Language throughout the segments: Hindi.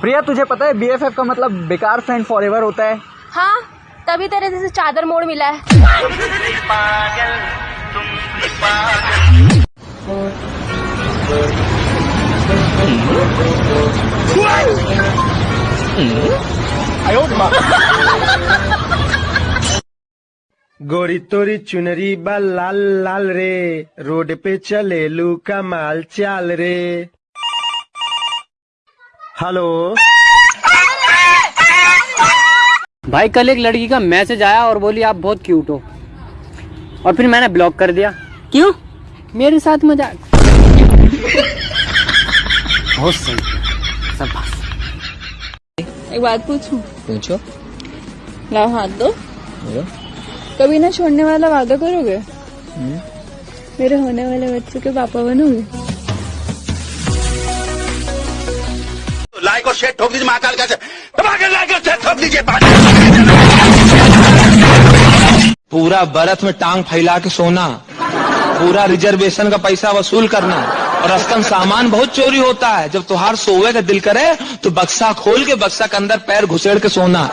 प्रिया तुझे पता है बीएफएफ का मतलब बेकार फ्रेंड फॉर एवर होता है? हाँ तभी तेरे जैसे चादर मोड़ मिला है। गोरी तोरी चुनरी बा लाल लाल रे रोड पे चले लू का माल चाल रे। हेलो। भाई कल एक लड़की का मैसेज आया और बोली आप बहुत क्यूट हो। और फिर मैंने ब्लॉक कर दिया। क्यों? मेरे साथ मज़ाक। बहुत सही। सब एक बात पूछूँ? पूछो। लाओ हाथ दो। कभी ना छोड़ने वाला वादा करोगे? मेरे होने वाले बच्चे के पापा बनोगे? शेयर ठोक दीजिए महाकाल का दबाकर लाइक और शेयर ठोक दीजिए पूरा बर्फ़ में टांग फैला के सोना पूरा रिजर्वेशन का पैसा वसूल करना और अस्तन सामान बहुत चोरी होता है जब तुहार सोवे का दिल करे तो बक्सा खोल के बक्सा के अंदर पैर घुसेड़ के सोना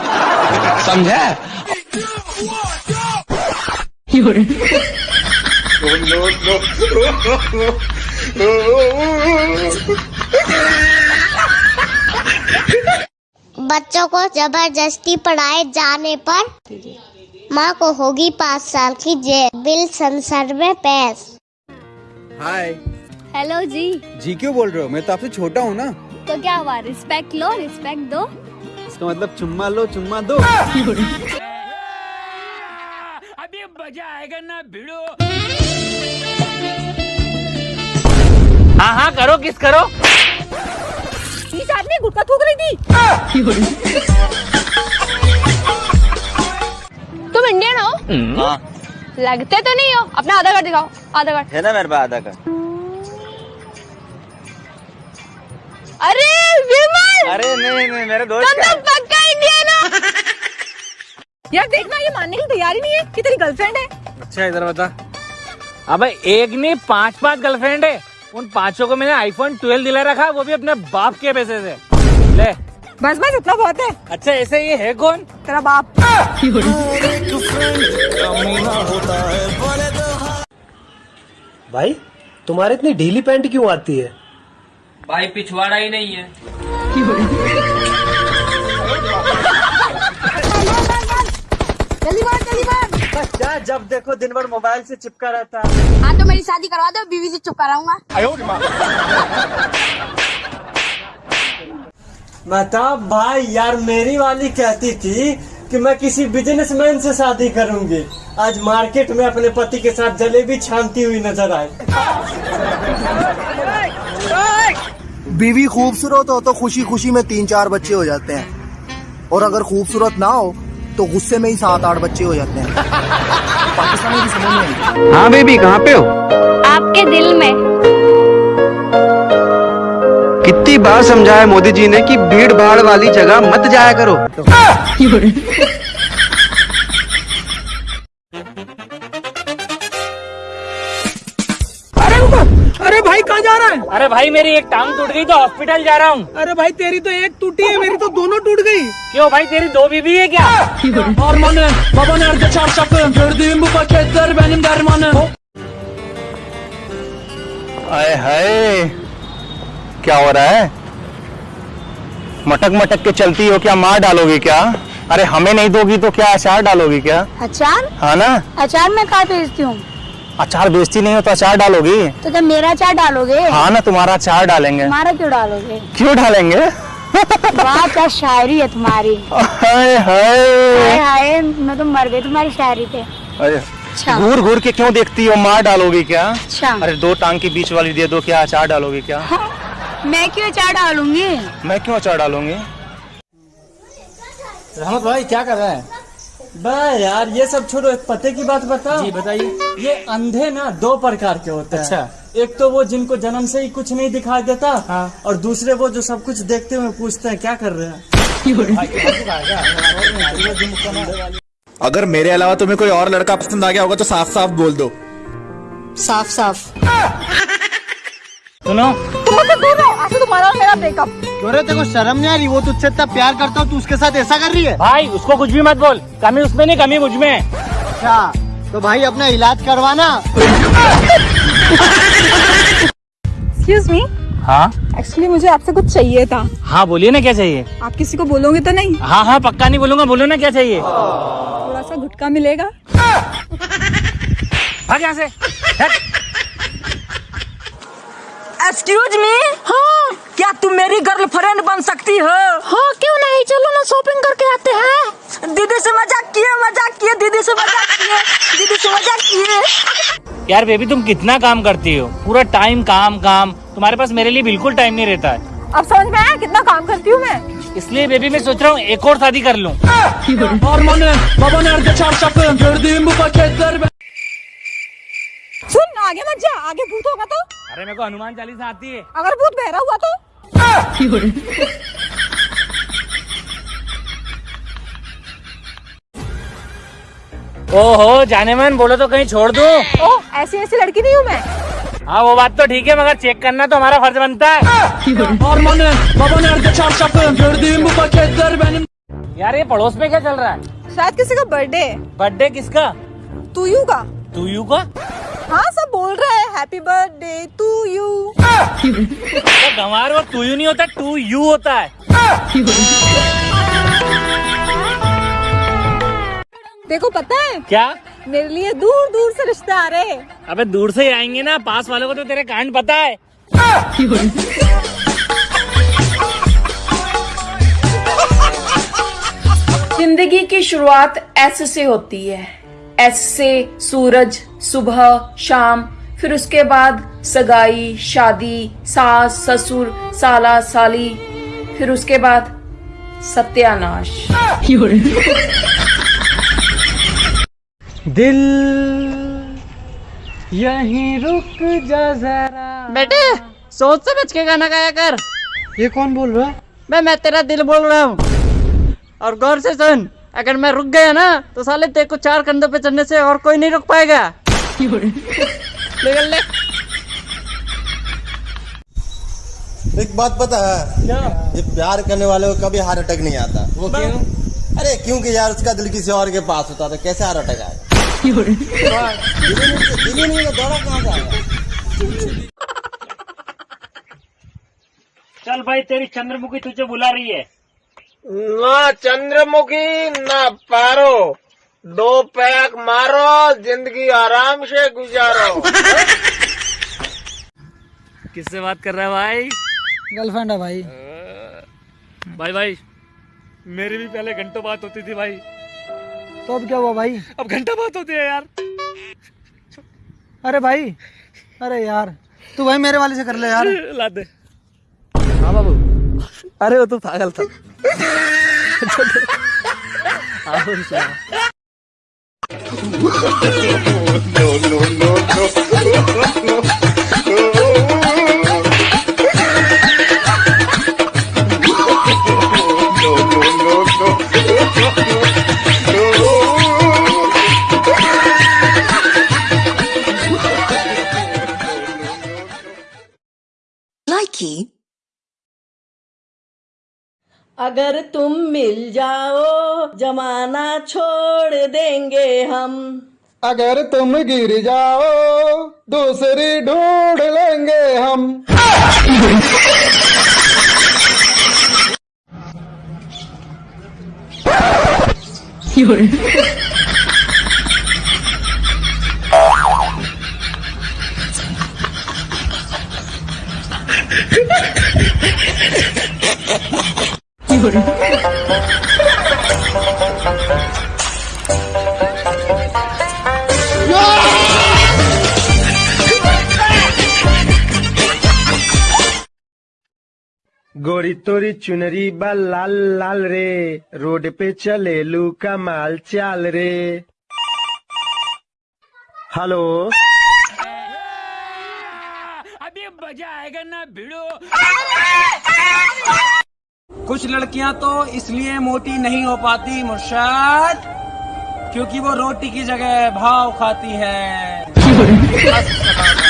समझे बच्चों को ज़बरदस्ती पढ़ाए जाने पर माँ को होगी पाँच साल की जेल। बिल संसद में पेश। हाय। हेलो जी। जी क्यों बोल रहे हो? मैं तो आपसे छोटा हूँ ना। तो क्या हुआ? रिस्पेक्ट लो रिस्पेक्ट दो। इसका मतलब चुम्मा लो चुम्मा दो। अभी मज़ा आएगा ना भिड़ो। हाँ हाँ करो किस करो? गुटका थूक रही थी। तुम इंडियन हो? हाँ। लगते तो नहीं हो। अपना आधार कार्ड दिखाओ। आधार कार्ड है ना मेरे पास आधा का अरे विमल! अरे नहीं नहीं मेरे दोस्त तुम तो पक्का इंडियन हो। यार देखना ये मानने की तैयारी नहीं है कि तेरी गर्लफ्रेंड है। अच्छा इधर बता। अबे एक नहीं पाँच पाँच गर्लफ्रेंड है। उन पाँचों को मैंने आईफोन 12 दिला रखा वो भी अपने बाप के पैसे से। ले। बस बस इतना बहुत है। अच्छा ऐसे ये है कौन? तेरा बाप। भाई तुम्हारे इतनी ढीली पैंट क्यों आती है? भाई पिछवाड़ा ही नहीं है। बस जा जब देखो दिन भर मोबाइल से चिपका रहता है। हाँ तो मेरी शादी करवा दो बीवी से चुप कराऊँगा बता भाई यार मेरी वाली कहती थी कि मैं किसी बिजनेसमैन से शादी करूँगी। आज मार्केट में अपने पति के साथ जलेबी छानती हुई नज़र आई। बीवी खूबसूरत हो तो खुशी खुशी में तीन चार बच्चे हो जाते हैं। और अगर खूबसूरत ना हो तो गुस्से में ही सात आठ बच्चे हो जाते हैं। पाकिस्तानी की समझ नहीं। हाँ बेबी कहाँ पे हो? आपके दिल में। कितनी बार समझाया मोदी जी ने कि भीड़ भाड़ वाली जगह मत जाया करो। अरे अरे भाई कहाँ जा रहा है? अरे भाई मेरी एक टांग टूट गई तो हॉस्पिटल जा रहा हूँ। अरे भाई तेरी तो एक टूटी है मेरी तो दोनों टूट गई। क्यों भाई तेरी दो बीबी है। क्या आए हाय। क्या हो रहा है? मटक मटक के चलती हो क्या? मार डालोगी क्या? अरे हमें नहीं दोगी तो क्या अचार डालोगी क्या? अचार? हाँ ना? अचार मैं कहाँ भेजती हूँ? अचार बेचती नहीं हो तो अचार डालोगी? तो जब मेरा अचार डालोगे? हाँ ना तुम्हारा अचार डालेंगे। हमारा क्यों डालोगे? क्यों डालेंगे? वाह क्या शायरी है तुम्हारी। हाय हाय। मैं तो मर गई तुम्हारी शायरी पे। अरे अच्छा। घूर घूर के क्यों देखती हो? मार डालोगी क्या? अच्छा। अरे दो टांग के बीच वाली दे दो क्या अचार डालोगी क्या? मैं क्यों अचार डालूँगी? मैं क्यों अचार डालूँगी? रहमत भाई क्या कर रहा है? बा यार ये सब छोड़ो एक पते की बात बता जी बताइए। ये अंधे ना दो प्रकार के होते हैं। अच्छा। एक तो वो जिनको जन्म से ही कुछ नहीं दिखाई देता हाँ। और दूसरे वो जो सब कुछ देखते हुए पूछते हैं क्या कर रहे हैं? अगर मेरे अलावा तुम्हें कोई और लड़का पसंद आ गया होगा तो साफ़ साफ़ बोल दो। साफ़ साफ़ सुनो दूर रहो आज तुम्हारा और मेरा ब्रेकअप क्यों रे तेरे को शर्म नहीं आ रही? वो तुझसे इतना प्यार करता हूँ तू उसके साथ ऐसा कर रही है? भाई उसको कुछ भी मत बोल। कमी उसमें नहीं कमी मुझमें। अच्छा तो भाई अपना इलाज करवाना। एक्सक्यूज मी हाँ? एक्चुअली मुझे आपसे कुछ चाहिए था। हाँ बोलिए ना क्या चाहिए? आप किसी को बोलोगे तो नहीं। हाँ हाँ पक्का नहीं बोलूँगा बोलो ना क्या चाहिए? थोड़ा सा गुटका मिलेगा। भाग यहाँ से। हट। एक्सक्यूज मी हाँ। क्या तुम मेरी गर्लफ्रेंड बन सकती हो? हाँ क्यों नहीं? चलो ना शॉपिंग करके आते हैं। दीदी से मज़ाक किए मज़ाक किए दीदी से मज़ाक किए दीदी से मज़ाक किए। यार बेबी तुम कितना काम करती हो? पूरा टाइम काम काम। तुम्हारे पास मेरे लिए बिल्कुल टाइम नहीं रहता है। अब समझ में आया कितना काम करती हूँ मैं? इसलिए बेबी मैं सोच रहा हूँ एक और शादी कर लूँ। सुन आगे मत जा आगे भूत होगा तो। अरे मेरे को हनुमान चालीसा आती है। अगर भूत बहरा हुआ तो। ओहो जाने मन बोलो तो कहीं छोड़ दूँ। ओ ऐसी ऐसी लड़की नहीं हूँ मैं। हाँ वो बात तो ठीक है मगर चेक करना तो हमारा फ़र्ज़ बनता है। यार ये पड़ोस में क्या चल रहा है? शायद किसी का बर्थडे बर्थडे किसका? तू यू का। तू यू का? हाँ सब बोल रहे हैं हैप्पी बर्थडे टू यू गंवार वो तू यू नहीं होता टू यू होता है। देखो पता है? क्या? मेरे लिए दूर दूर से रिश्ते आ रहे हैं। अबे दूर से ही आएँगे ना पास वालों को तो तेरे कांड पता है। ज़िंदगी की शुरुआत ऐसे से होती है। एस से सूरज सुबह शाम फिर उसके बाद सगाई शादी सास ससुर साला साली फिर उसके बाद सत्यानाश। दिल यहीं रुक जा जरा। बेटे सोच समझ के गाना गाया कर। ये कौन बोल रहा है? मैं मैं तेरा दिल बोल रहा हूँ। और गौर से सुन। अगर मैं रुक गया ना तो साले तेरे को चार कंधों पे चढ़ने से और कोई नहीं रुक पाएगा। निकल ले। एक बात पता है ये प्यार करने वाले को कभी हार्ट अटैक नहीं आता। वो क्यों? अरे क्योंकि यार उसका दिल किसी और के पास होता तो कैसे हार्ट अटैक आएगा चल भाई तेरी चंद्रमुखी तुझे बुला रही है। ना चंद्रमुखी ना पारो। दो पैक मारो ज़िंदगी आराम से गुजारो। किससे बात कर रहा है भाई? गर्लफ्रेंड है भाई। भाई भाई मेरी भी पहले घंटों बात होती थी भाई। तो अब क्या हुआ भाई? अब घंटा बात होती है यार। अरे भाई अरे यार तू भाई मेरे वाले से कर ले यार। ला दे। हाँ बाबू। अरे वो तो पागल था। No, siya. no, no, no, no. no. अगर तुम मिल जाओ जमाना छोड़ देंगे हम। अगर तुम गिर जाओ दूसरी ढूंढ लेंगे हम। गोरी तोरी चुनरी बा लाल लाल रे, रोड पे चले लू कमाल चाल रे। हेलो? अभी मज़ा आएगा ना भिड़ो। कुछ लड़कियाँ तो इसलिए मोटी नहीं हो पाती मुर्शाद क्योंकि वो रोटी की जगह भाव खाती है।